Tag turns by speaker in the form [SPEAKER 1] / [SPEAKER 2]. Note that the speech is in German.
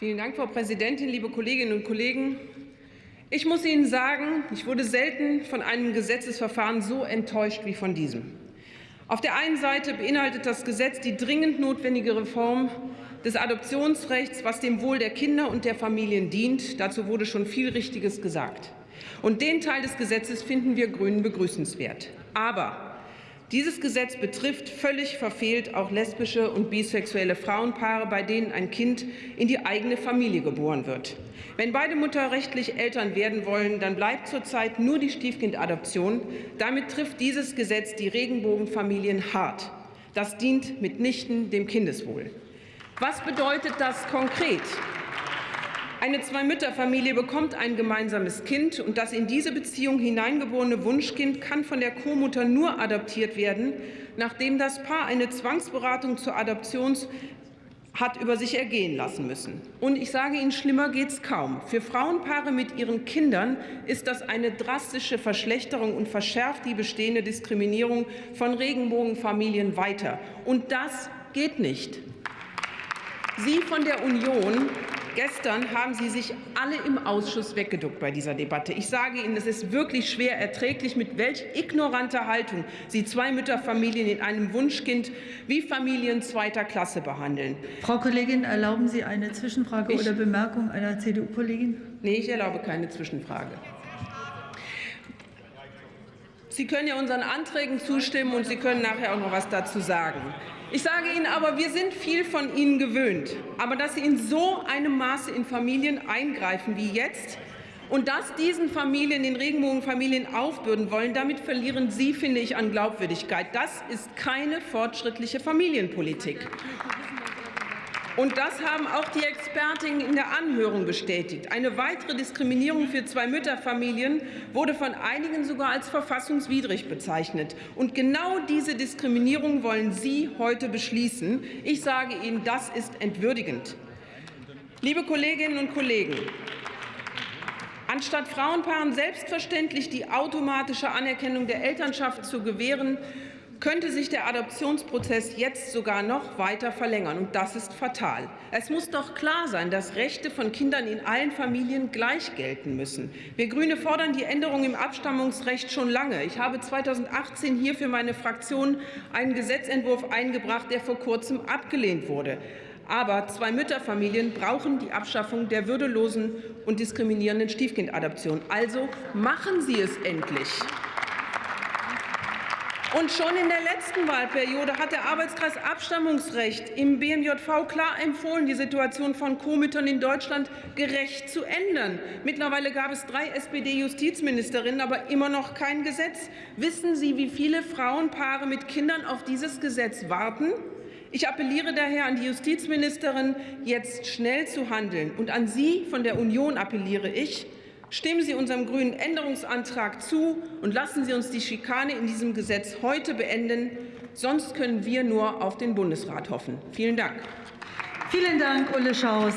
[SPEAKER 1] Vielen Dank, Frau Präsidentin, liebe Kolleginnen und Kollegen! Ich muss Ihnen sagen, ich wurde selten von einem Gesetzesverfahren so enttäuscht wie von diesem. Auf der einen Seite beinhaltet das Gesetz die dringend notwendige Reform des Adoptionsrechts, was dem Wohl der Kinder und der Familien dient. Dazu wurde schon viel Richtiges gesagt. Und den Teil des Gesetzes finden wir Grünen begrüßenswert. Aber dieses Gesetz betrifft völlig verfehlt auch lesbische und bisexuelle Frauenpaare, bei denen ein Kind in die eigene Familie geboren wird. Wenn beide mutterrechtlich Eltern werden wollen, dann bleibt zurzeit nur die Stiefkindadoption. Damit trifft dieses Gesetz die Regenbogenfamilien hart. Das dient mitnichten dem Kindeswohl. Was bedeutet das konkret? Eine Zwei-Mütter-Familie bekommt ein gemeinsames Kind, und das in diese Beziehung hineingeborene Wunschkind kann von der Co-Mutter nur adoptiert werden, nachdem das Paar eine Zwangsberatung zur Adoption hat über sich ergehen lassen müssen. Und ich sage Ihnen, schlimmer geht es kaum. Für Frauenpaare mit ihren Kindern ist das eine drastische Verschlechterung und verschärft die bestehende Diskriminierung von Regenbogenfamilien weiter. Und das geht nicht. Sie von der Union Gestern haben Sie sich alle im Ausschuss weggeduckt bei dieser Debatte. Ich sage Ihnen, es ist wirklich schwer erträglich, mit welch ignoranter Haltung Sie zwei Mütterfamilien in einem Wunschkind wie Familien zweiter Klasse behandeln.
[SPEAKER 2] Frau Kollegin, erlauben Sie eine Zwischenfrage ich, oder Bemerkung einer CDU-Kollegin?
[SPEAKER 1] Nee, ich erlaube keine Zwischenfrage. Sie können ja unseren Anträgen zustimmen, und Sie können nachher auch noch was dazu sagen. Ich sage Ihnen aber, wir sind viel von Ihnen gewöhnt. Aber dass Sie in so einem Maße in Familien eingreifen wie jetzt und das diesen Familien, den Regenbogenfamilien aufbürden wollen, damit verlieren Sie, finde ich, an Glaubwürdigkeit. Das ist keine fortschrittliche Familienpolitik. Und das haben auch die Expertinnen in der Anhörung bestätigt. Eine weitere Diskriminierung für Zwei-Mütter-Familien wurde von einigen sogar als verfassungswidrig bezeichnet. Und genau diese Diskriminierung wollen Sie heute beschließen. Ich sage Ihnen, das ist entwürdigend. Liebe Kolleginnen und Kollegen, Anstatt Frauenpaaren selbstverständlich die automatische Anerkennung der Elternschaft zu gewähren, könnte sich der Adoptionsprozess jetzt sogar noch weiter verlängern. Und das ist fatal. Es muss doch klar sein, dass Rechte von Kindern in allen Familien gleich gelten müssen. Wir Grüne fordern die Änderung im Abstammungsrecht schon lange. Ich habe 2018 hier für meine Fraktion einen Gesetzentwurf eingebracht, der vor kurzem abgelehnt wurde. Aber zwei Mütterfamilien brauchen die Abschaffung der würdelosen und diskriminierenden Stiefkindadoption. Also machen Sie es endlich. Und schon in der letzten Wahlperiode hat der Arbeitskreis Abstammungsrecht im BMJV klar empfohlen, die Situation von Co-Müttern in Deutschland gerecht zu ändern. Mittlerweile gab es drei SPD-Justizministerinnen, aber immer noch kein Gesetz. Wissen Sie, wie viele Frauenpaare mit Kindern auf dieses Gesetz warten? Ich appelliere daher an die Justizministerin, jetzt schnell zu handeln. Und an Sie von der Union appelliere ich, Stimmen Sie unserem Grünen Änderungsantrag zu und lassen Sie uns die Schikane in diesem Gesetz heute beenden. Sonst können wir nur auf den Bundesrat hoffen. Vielen Dank.
[SPEAKER 2] Vielen Dank, Ulle Schaus.